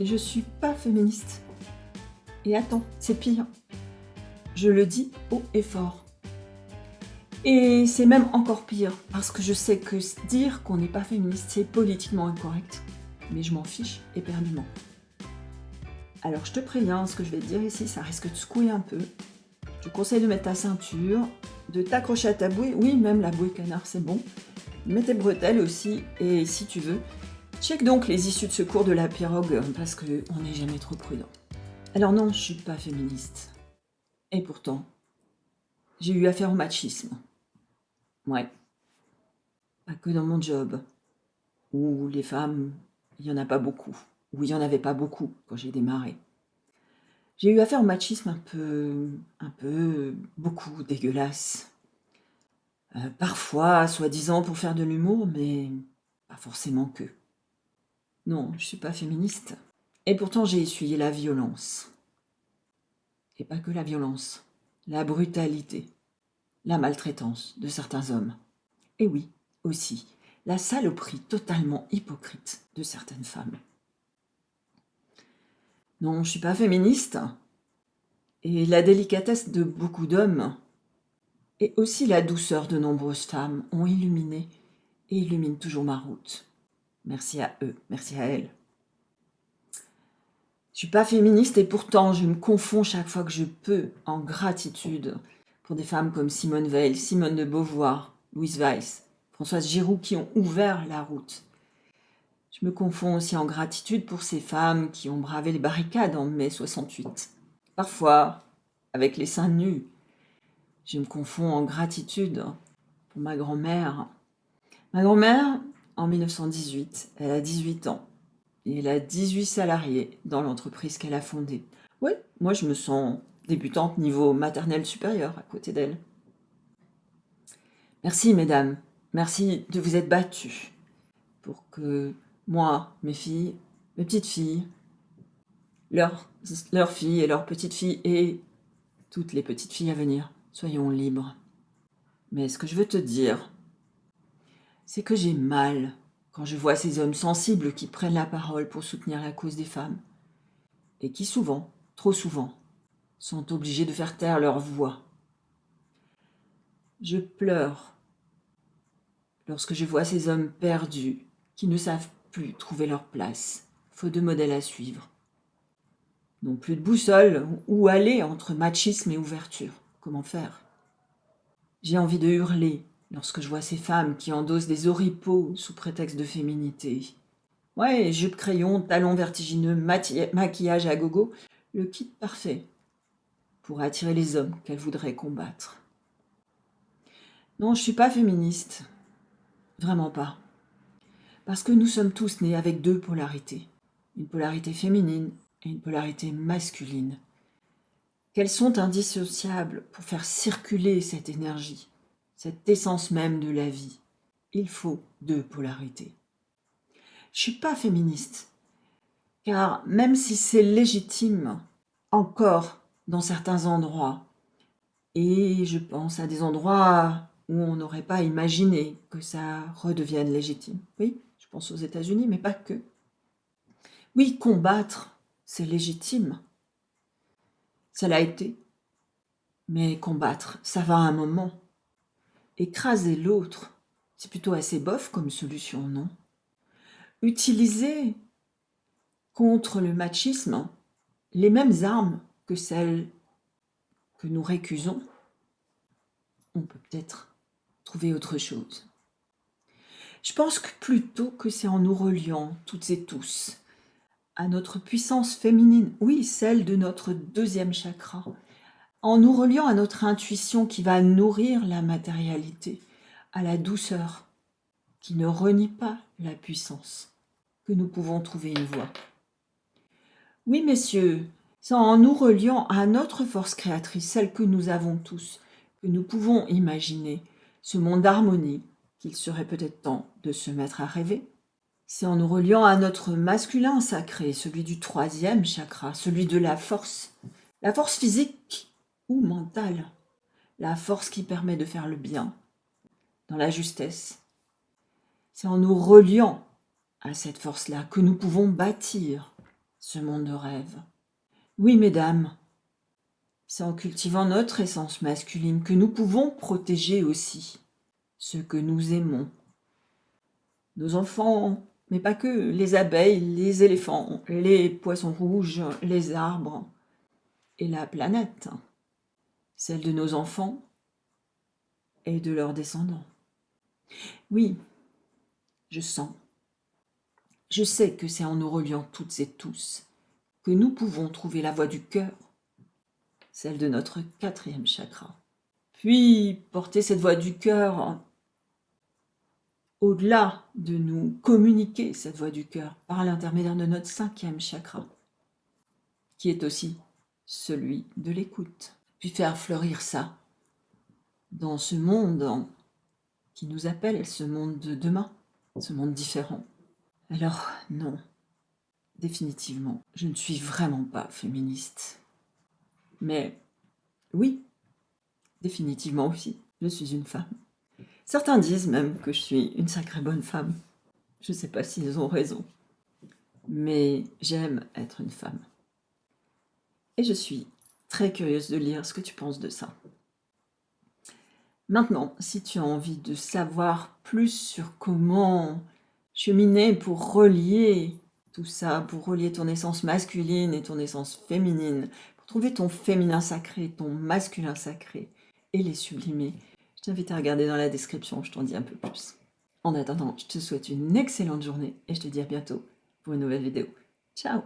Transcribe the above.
Et je suis pas féministe. Et attends, c'est pire. Je le dis haut et fort. Et c'est même encore pire, parce que je sais que dire qu'on n'est pas féministe, c'est politiquement incorrect. Mais je m'en fiche éperdument. Alors je te préviens, ce que je vais te dire ici, ça risque de secouer un peu. Je te conseille de mettre ta ceinture, de t'accrocher à ta bouée, oui, même la bouée canard, c'est bon. Mets tes bretelles aussi, et si tu veux, check donc les issues de secours de la pirogue, parce qu'on n'est jamais trop prudent. Alors non, je suis pas féministe. Et pourtant, j'ai eu affaire au machisme. Ouais. Pas que dans mon job, où les femmes, il n'y en a pas beaucoup, où il n'y en avait pas beaucoup quand j'ai démarré. J'ai eu affaire au machisme un peu, un peu, beaucoup dégueulasse. Euh, parfois, soi-disant pour faire de l'humour, mais pas forcément que. Non, je suis pas féministe. Et pourtant, j'ai essuyé la violence. Et pas que la violence, la brutalité, la maltraitance de certains hommes. Et oui, aussi, la saloperie totalement hypocrite de certaines femmes. Non, je suis pas féministe. Et la délicatesse de beaucoup d'hommes et aussi la douceur de nombreuses femmes ont illuminé et illuminent toujours ma route. Merci à eux, merci à elles. Je suis pas féministe et pourtant je me confonds chaque fois que je peux en gratitude pour des femmes comme Simone Veil, Simone de Beauvoir, Louise Weiss, Françoise Giroud qui ont ouvert la route. Je me confonds aussi en gratitude pour ces femmes qui ont bravé les barricades en mai 68. Parfois, avec les seins nus. Je me confonds en gratitude pour ma grand-mère. Ma grand-mère, en 1918, elle a 18 ans. Et elle a 18 salariés dans l'entreprise qu'elle a fondée. Oui, moi je me sens débutante niveau maternel supérieur à côté d'elle. Merci mesdames, merci de vous être battues pour que moi, mes filles, mes petites filles, leurs, leurs filles et leurs petites filles et toutes les petites filles à venir, soyons libres. Mais ce que je veux te dire, c'est que j'ai mal quand je vois ces hommes sensibles qui prennent la parole pour soutenir la cause des femmes, et qui souvent, trop souvent, sont obligés de faire taire leur voix. Je pleure lorsque je vois ces hommes perdus qui ne savent plus trouver leur place, faute de modèle à suivre. Non plus de boussole, où aller entre machisme et ouverture Comment faire? J'ai envie de hurler lorsque je vois ces femmes qui endossent des oripeaux sous prétexte de féminité. Ouais, jupe crayon, talons vertigineux, maquillage à gogo, le kit parfait pour attirer les hommes qu'elles voudraient combattre. Non, je suis pas féministe. Vraiment pas. Parce que nous sommes tous nés avec deux polarités. Une polarité féminine et une polarité masculine. Qu'elles sont indissociables pour faire circuler cette énergie, cette essence même de la vie. Il faut deux polarités. Je suis pas féministe, car même si c'est légitime, encore dans certains endroits, et je pense à des endroits où on n'aurait pas imaginé que ça redevienne légitime. Oui, je pense aux États-Unis, mais pas que. Oui, combattre, c'est légitime. Ça l'a été. Mais combattre, ça va à un moment. Écraser l'autre, c'est plutôt assez bof comme solution, non? Utiliser contre le machisme les mêmes armes que celles que nous récusons, on peut peut-être trouver autre chose. Je pense que plutôt que c'est en nous reliant toutes et tous à notre puissance féminine, oui, celle de notre deuxième chakra, en nous reliant à notre intuition qui va nourrir la matérialité, à la douceur, qui ne renie pas la puissance, que nous pouvons trouver une voie. Oui, messieurs, c'est en nous reliant à notre force créatrice, celle que nous avons tous, que nous pouvons imaginer ce monde d'harmonie qu'il serait peut-être temps de se mettre à rêver. C'est en nous reliant à notre masculin sacré, celui du troisième chakra, celui de la force, la force physique ou mentale, la force qui permet de faire le bien, dans la justesse. C'est en nous reliant à cette force-là que nous pouvons bâtir ce monde de rêve. Oui, mesdames, c'est en cultivant notre essence masculine que nous pouvons protéger aussi ce que nous aimons. Nos enfants, mais pas que, les abeilles, les éléphants, les poissons rouges, les arbres et la planète, celle de nos enfants et de leurs descendants. Oui, je sens, je sais que c'est en nous reliant toutes et tous que nous pouvons trouver la voie du cœur celle de notre quatrième chakra. Puis porter cette voix du cœur au-delà de nous communiquer cette voix du cœur par l'intermédiaire de notre cinquième chakra, qui est aussi celui de l'écoute. Puis faire fleurir ça dans ce monde qui nous appelle, ce monde de demain, ce monde différent. Alors non, définitivement, je ne suis vraiment pas féministe. Mais oui, définitivement aussi, je suis une femme. Certains disent même que je suis une sacrée bonne femme. Je ne sais pas s'ils ont raison. Mais j'aime être une femme. Et je suis très curieuse de lire ce que tu penses de ça. Maintenant, si tu as envie de savoir plus sur comment cheminer pour relier tout ça, pour relier ton essence masculine et ton essence féminine, trouver ton féminin sacré, ton masculin sacré et les sublimer. Je t'invite à regarder dans la description, je t'en dis un peu plus. En attendant, je te souhaite une excellente journée et je te dis à bientôt pour une nouvelle vidéo. Ciao